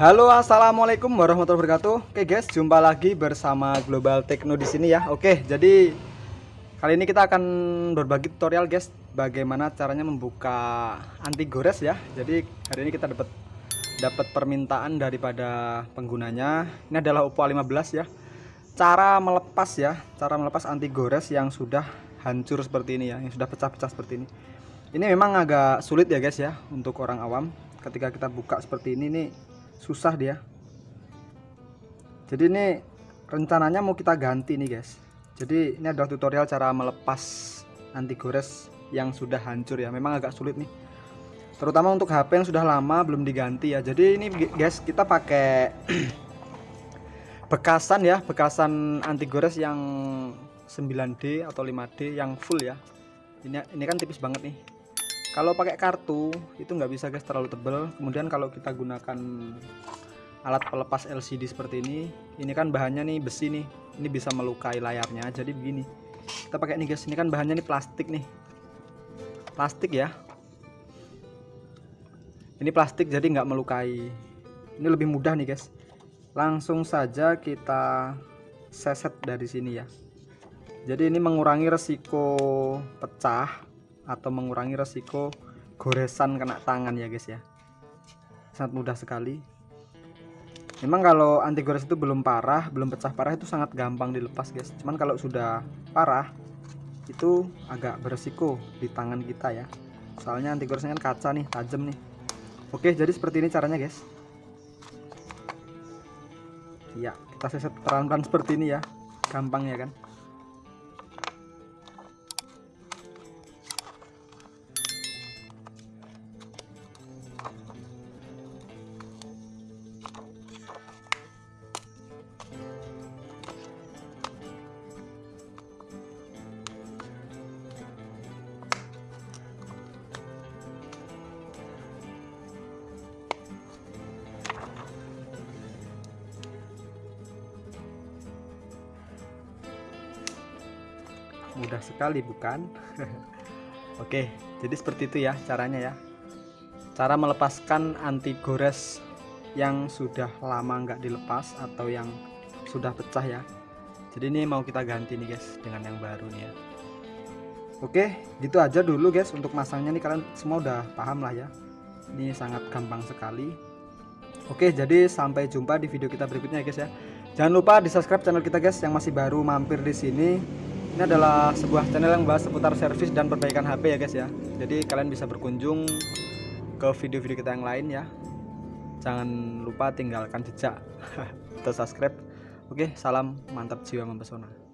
Halo, assalamualaikum warahmatullahi wabarakatuh. Oke guys, jumpa lagi bersama Global Techno di sini ya. Oke, jadi kali ini kita akan berbagi tutorial guys, bagaimana caranya membuka anti gores ya. Jadi hari ini kita dapat dapat permintaan daripada penggunanya. Ini adalah Oppo A15 ya. Cara melepas ya, cara melepas anti gores yang sudah hancur seperti ini ya, yang sudah pecah-pecah seperti ini. Ini memang agak sulit ya guys ya untuk orang awam. Ketika kita buka seperti ini nih susah dia. Jadi ini rencananya mau kita ganti nih guys. Jadi ini adalah tutorial cara melepas anti gores yang sudah hancur ya. Memang agak sulit nih. Terutama untuk HP yang sudah lama belum diganti ya. Jadi ini guys kita pakai bekasan ya. Bekasan anti gores yang 9D atau 5D yang full ya. Ini ini kan tipis banget nih kalau pakai kartu itu nggak bisa guys terlalu tebal kemudian kalau kita gunakan alat pelepas LCD seperti ini ini kan bahannya nih besi nih. Ini bisa melukai layarnya. Jadi begini kita pakai nih guys. Ini kan bahannya nih plastik nih. Plastik ya. Ini plastik jadi nggak melukai. Ini lebih mudah nih guys. Langsung saja kita seset dari sini ya. Jadi ini mengurangi resiko pecah atau mengurangi resiko goresan kena tangan ya guys ya. Sangat mudah sekali. Memang kalau anti gores itu belum parah belum pecah parah itu sangat gampang dilepas guys. Cuman kalau sudah parah itu agak beresiko di tangan kita ya. Soalnya anti goresnya kan kaca nih tajam nih. Oke jadi seperti ini caranya guys. Ya kita seset pelan-pelan seperti ini ya. Gampang ya kan mudah sekali bukan? Oke jadi seperti itu ya caranya ya. Cara melepaskan anti gores yang sudah lama nggak dilepas atau yang sudah pecah ya. Jadi ini mau kita ganti nih guys dengan yang baru nih ya. Oke gitu aja dulu guys untuk masangnya nih. Kalian semua udah paham lah ya. Ini sangat gampang sekali. Oke jadi sampai jumpa di video kita berikutnya ya guys ya. Jangan lupa di subscribe channel kita guys yang masih baru mampir di sini ini adalah sebuah channel yang bahas seputar servis dan perbaikan HP ya guys ya. Jadi kalian bisa berkunjung ke video-video kita yang lain ya. Jangan lupa tinggalkan jejak atau subscribe. Oke salam mantap jiwa mempesona